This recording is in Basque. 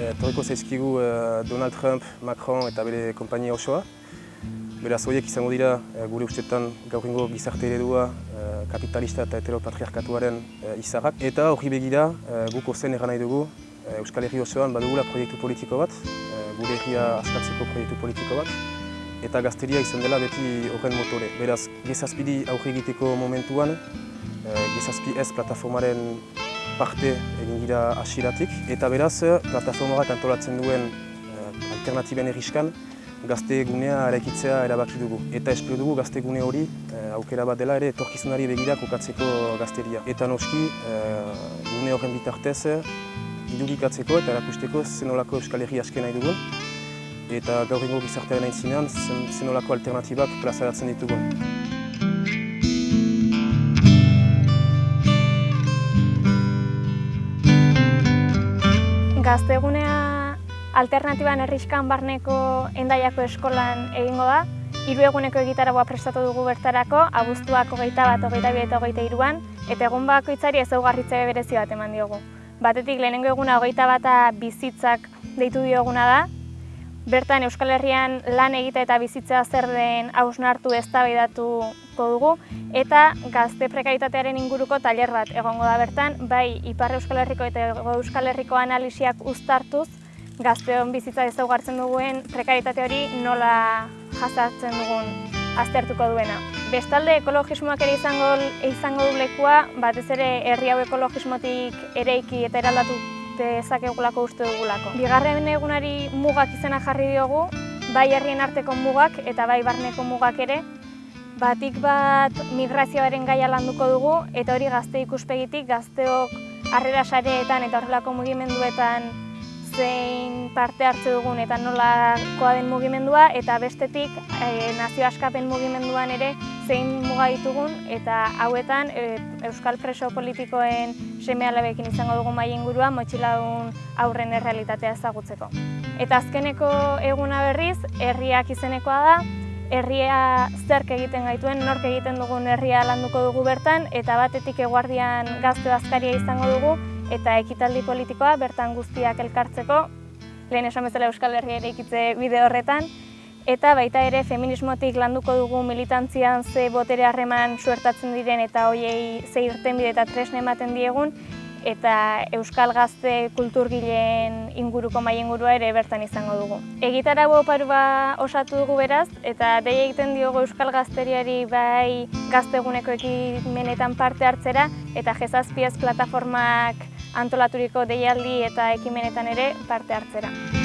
Etorriko zaizkigu eh, Donald Trump, Macron eta bere kompainia osoa. Beraz, horiek izango dira eh, gure ustetan gaur ingo gizarte eredua eh, kapitalista eta heteropatriarkatuaren izarrak. Eta hori begira guk ozen eran nahi dugu Euskal Herri osoan badugula proiektu politiko bat, gure herria askatzeko proiektu politiko bat, eta gazteria izan dela beti horren motore. Beraz, gezazpidi aurre egiteko momentuan, gezazpi ez plataformaren parte egin gira asiratik. Eta beraz, plataformarak antolatzen duen eh, alternatiben erriskan, gazte egunea eraikitzea erabaki dugu. Eta espero dugu gazte egune hori eh, aukera bat dela ere etorkizunari begira kokatzeko gazteria. Eta noski, eh, gune horren bitartez, idurikatzeko eta erakusteko zenolako Euskal Herri asken nahi dugun. Eta gaur ingo gizartearen aintzinean, zenolako alternatibak plazaratzen ditugun. Gaztegunea alternatiban herrizkan barneko endaiako eskolan egingo da. Hiru eguneko egitaragoa prestatu dugu bertarako, abuztuak hogeita bat, hogeita eta hogeita iruan, eta egun bakoitzari ezaugarritze berezi bat eman diogu. Batetik lehenengo eguna hogeita bata bizitzak deitu dioguna da, Bertan Euskal Herrian lan egita eta bizitza zer den hausnartu eztabaidatuko dugu eta gazte prekaritatearen inguruko tailer bat egongo da bertan, bai Ipar Euskal Herriko eta Euskal Herriko analisiak uztartuz gazteon bizitza ezaugartzen duguen prekaritate hori nola jazartzen dugun aztertuko duena. Bestalde ekologismoak ere izango, izango du lekua, batez ere herri hau ekologismotik ereiki eta eraldatu dezakegulako uste dugulako. Bigarren egunari mugak izena jarri diogu, bai herrien arteko mugak eta bai barneko mugak ere, batik bat migrazioaren gaia landuko dugu, eta hori gazte ikuspegitik, gazteok harrera sareetan eta horrelako mugimenduetan zein parte hartze dugun eta nolakoa den mugimendua, eta bestetik e, nazio askapen mugimenduan ere zein muga ditugun, eta hauetan e, Euskal Preso politikoen seme alabekin izango dugu mai ingurua motxiladun aurren errealitatea ezagutzeko. Eta azkeneko eguna berriz, herriak izenekoa da, herria zerk egiten gaituen, nork egiten dugun herria landuko dugu bertan, eta batetik eguardian gazte bazkaria izango dugu, eta ekitaldi politikoa bertan guztiak elkartzeko, lehen esan bezala Euskal Herria ere ikitze bide horretan, eta baita ere feminismotik landuko dugu militantzian ze botere harreman suertatzen diren eta hoiei ze irten bide eta tresne ematen diegun eta Euskal Gazte kulturgileen inguruko mai ingurua ere bertan izango dugu. Egitarago oparua osatu dugu beraz eta dei egiten diogu Euskal Gazteriari bai gazteguneko ekimenetan parte hartzera eta jezazpiaz plataformak antolaturiko deialdi eta ekimenetan ere parte hartzera.